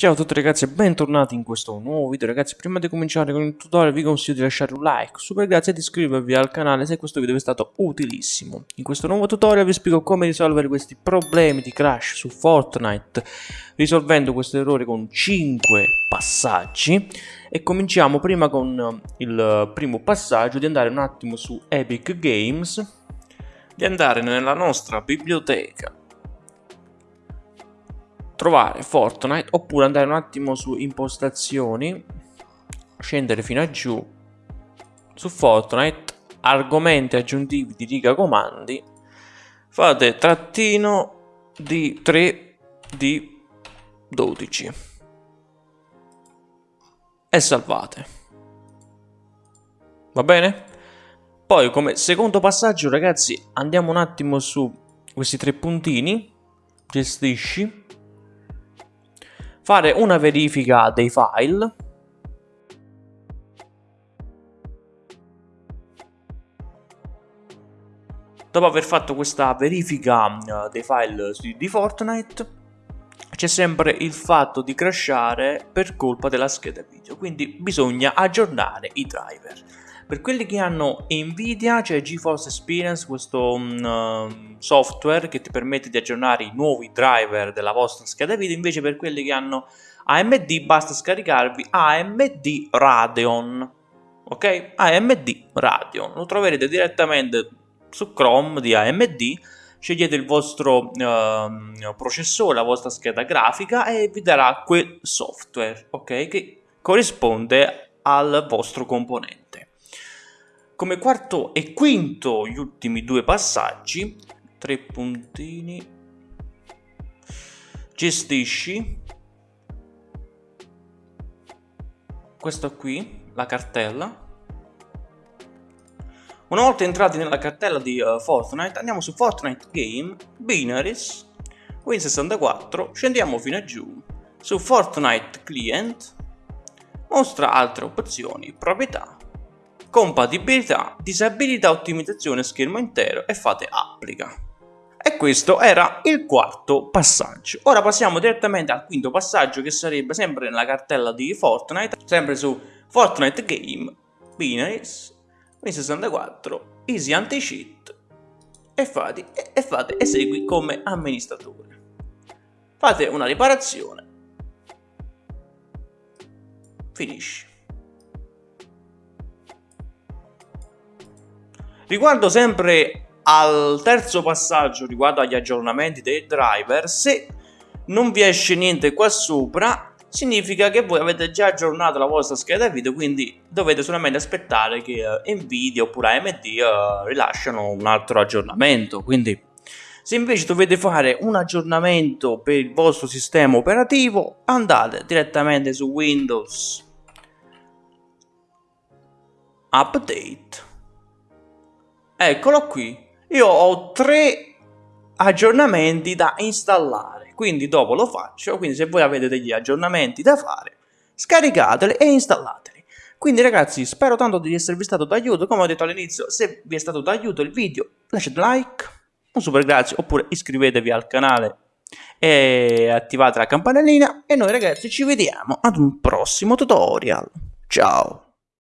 Ciao a tutti ragazzi e bentornati in questo nuovo video. Ragazzi Prima di cominciare con il tutorial vi consiglio di lasciare un like Super grazie e di iscrivervi al canale se questo video vi è stato utilissimo. In questo nuovo tutorial vi spiego come risolvere questi problemi di crash su Fortnite Risolvendo questo errore con 5 passaggi. E cominciamo prima con il primo passaggio di andare un attimo su Epic Games Di andare nella nostra biblioteca trovare Fortnite oppure andare un attimo su impostazioni, scendere fino a giù su Fortnite, argomenti aggiuntivi di riga comandi, fate trattino di 3 di 12 e salvate. Va bene? Poi come secondo passaggio ragazzi andiamo un attimo su questi tre puntini, gestisci, fare una verifica dei file. Dopo aver fatto questa verifica eh, dei file di Fortnite c'è sempre il fatto di crashare per colpa della scheda video quindi bisogna aggiornare i driver per quelli che hanno Nvidia c'è GeForce Experience, questo um, software che ti permette di aggiornare i nuovi driver della vostra scheda video, invece per quelli che hanno AMD basta scaricarvi AMD Radeon, ok? AMD Radeon, lo troverete direttamente su Chrome di AMD, scegliete il vostro uh, processore, la vostra scheda grafica e vi darà quel software, ok? Che corrisponde al vostro componente. Come quarto e quinto gli ultimi due passaggi, tre puntini, gestisci, questo qui, la cartella, una volta entrati nella cartella di uh, Fortnite andiamo su Fortnite Game, Binaries, Win64, scendiamo fino a giù, su Fortnite Client, mostra altre opzioni, proprietà, compatibilità, disabilità, ottimizzazione schermo intero e fate applica. E questo era il quarto passaggio. Ora passiamo direttamente al quinto passaggio che sarebbe sempre nella cartella di Fortnite, sempre su Fortnite Game, Binaries, Win64, Easy Anti-Cheat e fate, e fate esegui come amministratore. Fate una riparazione. Finisci. Riguardo sempre al terzo passaggio riguardo agli aggiornamenti dei driver, se non vi esce niente qua sopra, significa che voi avete già aggiornato la vostra scheda video, quindi dovete solamente aspettare che uh, Nvidia oppure AMD uh, rilasciano un altro aggiornamento. Quindi se invece dovete fare un aggiornamento per il vostro sistema operativo, andate direttamente su Windows Update Eccolo qui. Io ho tre aggiornamenti da installare, quindi dopo lo faccio, quindi se voi avete degli aggiornamenti da fare, scaricateli e installateli. Quindi ragazzi, spero tanto di esservi stato d'aiuto, come ho detto all'inizio, se vi è stato d'aiuto il video, lasciate like, un super grazie, oppure iscrivetevi al canale e attivate la campanellina e noi ragazzi ci vediamo ad un prossimo tutorial. Ciao!